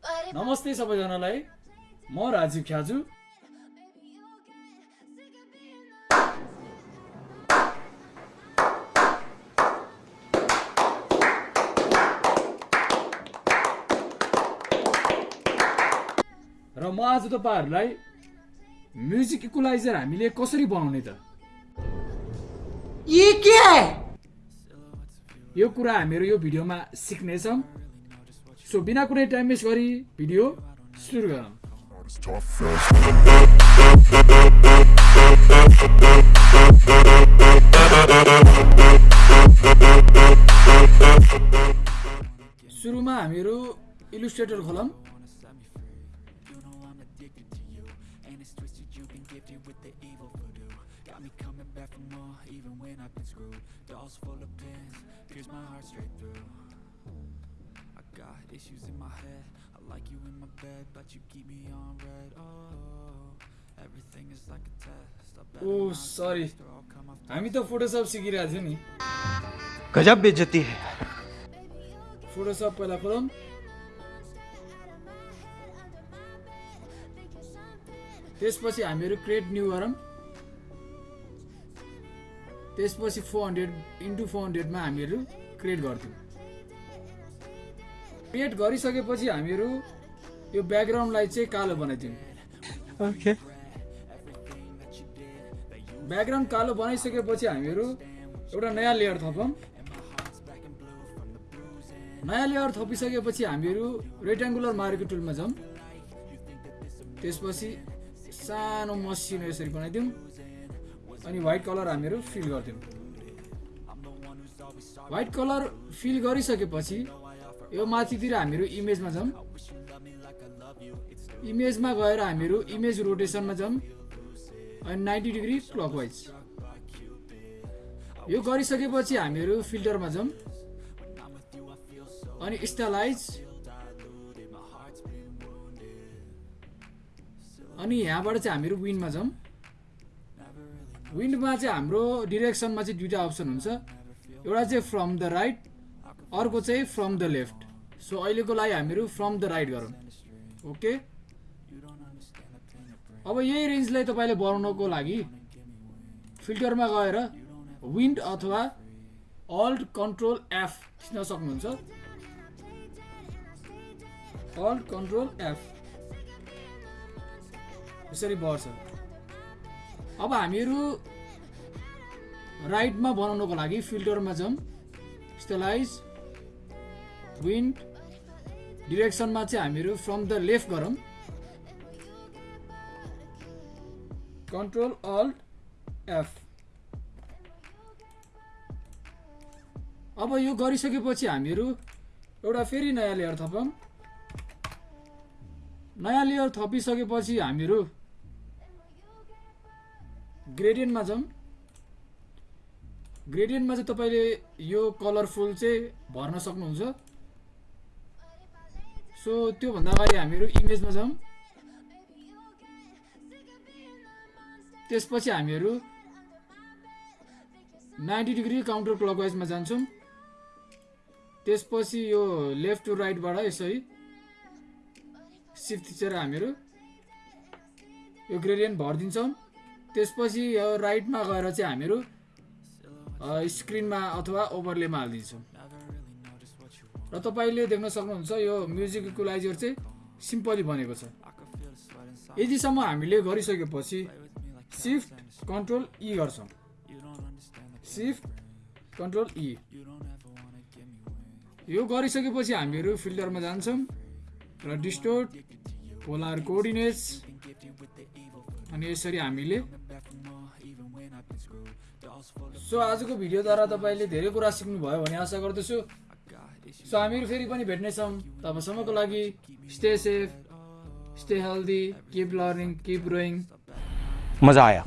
नमस्ते सबैजनालाई। म राजीव ख्याजु। र म आज तपाईँहरूलाई म्युजिक इक्वलाइजर हामीले कसरी बनाउने त? ये क्या है यो कुरा हामीहरू यो भिडियोमा सिक्नेछौँ। सो बिना कुनै टाइम वेस्ट गरी भिडियो सुरु गरौँ सुरुमा हामीहरू इलुस्ट्रेटर खोलौँ full of pins, pierce my heart straight through. Issues in my head. I like you in my bed, but you keep me on red. Oh, everything is like a test. Come off हामी त Photoshop सिकिरहेको थियो नि गजब बेइज्जती है Photoshop पहिला खोलौँ त्यसपछि हामीहरू क्रिएट न्यू गरौँ त्यसपछि फोर हन्ड्रेड इन्टु फोर हन्ड्रेडमा हामीहरू क्रिएट गर्थ्यौँ क्रिएट गरिसकेपछि हामीहरू यो ब्याकग्राउन्डलाई चाहिँ कालो बनाइदिउँ। ओके ब्याकग्राउन्ड कालो बनाइसकेपछि हामीहरू एउटा नयाँ लेयर थपौँ। नयाँ लेयर थपिसकेपछि हामीहरू रेक्ट्याङ्गुलर मारेको टुलमा जाउँ। त्यसपछि सानो मसिनो यसरी बनाइदिउँ अनि व्हाइट कलर हामीहरू फिल गरिदिउँ। व्हाइट कलर फिल गरिसकेपछि यो माथितिर हामीहरू इमेजमा जाउँ इमेजमा गएर हामीहरू इमेज रोटेसनमा जाउँ अनि नाइन्टी डिग्री क्लकवाइज यो गरिसकेपछि हामीहरू फिल्टरमा जाउँ अनि स्टालाइज अनि यहाँबाट चाहिँ हामीहरू विन्डमा जाउँ विन्डमा चाहिँ हाम्रो डिरेक्सनमा चाहिँ दुइटा अप्सन हुन्छ। एउटा चाहिँ फ्रम द राइट अर्को चाहिँ फ्रम द लेफ्ट सो अहिलेको लागि हामीहरू फ्रम द राइट गरौँ। ओके अब यही रेन्जलाई तपाईँले बनाउनको लागि फिल्टरमा गएर विन्ड अथवा अल्ट कन्ट्रोल एफ थिच्न सक्नुहुन्छ। अल्ट कन्ट्रोल एफ यसरी बढ्छ। अब हामीहरू राइटमा बनाउनको लागि फिल्टरमा जाउँ स्टेलाइज विन्ड डिरेक्सनमा चाहिँ हामीहरू फ्रम द लेफ्ट गरौँ। कन्ट्रोल अल्ट एफ अब यो गरिसकेपछि हामीहरू एउटा फेरि नयाँ लेयर थपौँ। नयाँ लेयर थपिसकेपछि हामीहरू ग्रेडियन्टमा जाउँ। ग्रेडियन्टमा चाहिँ तपाईँले यो कलरफुल चाहिँ भर्न सक्नुहुन्छ। सो त्योभन्दा अगाडि हामीहरू इमेजमा जाउँ। त्यसपछि हामीहरू नाइन्टी डिग्री काउन्टर क्लकवाइजमा जान्छौँ। त्यसपछि यो लेफ्ट टु राइटबाट यसरी सिफ्ट थिचेर हामीहरू यो ग्रेडियन्ट भरिदिन्छौँ। त्यसपछि यो राइटमा गएर चाहिँ हामीहरू स्क्रिनमा अथवा ओभरलेमा हालिदिन्छौँ। र तपाईँले देख्न सक्नुहुन्छ यो म्युजिक इक्वलाइजर चाहिँ सिम्पली बनेको छ। यतिसम्म हामीले गरिसकेपछि सिफ्ट कन्ट्रोल ई गर्छौँ। सिफ्ट कन्ट्रोल ई यो गरिसकेपछि हामीहरू फिल्टरमा जान्छौँ र डिस्टोर्ट पोलार कोअर्डिनेट्स अनि यसरी हामीले सो आजको भिडियोद्वारा तपाईँले धेरै कुरा सिक्नुभयो भन्ने आशा गर्दछु। सो हामीहरू फेरि पनि भेट्नेछौँ तबसम्मको लागि stay safe stay healthy keep learning keep growing मजा आया